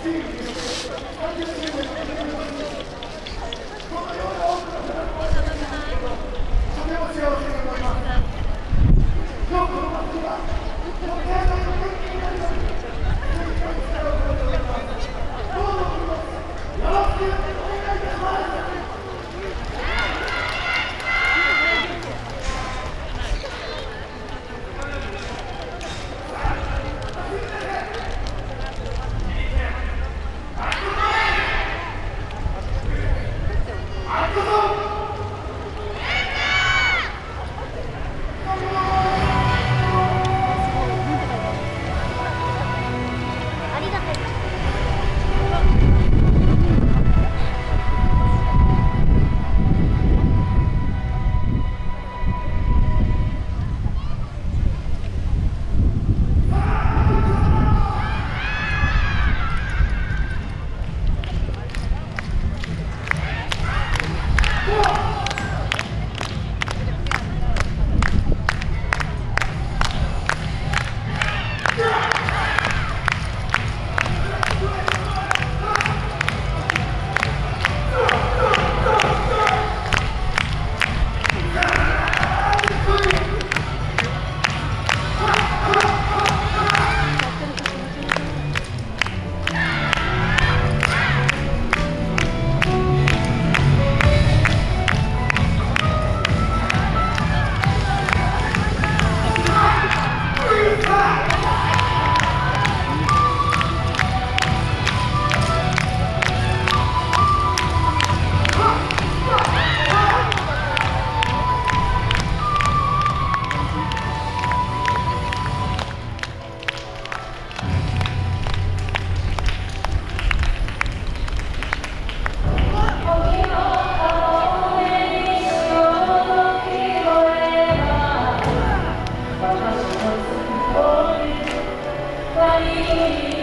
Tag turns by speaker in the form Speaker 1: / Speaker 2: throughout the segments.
Speaker 1: Thank you. Holy, holy,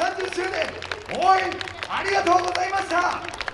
Speaker 2: 30周年応援ありがとうございました。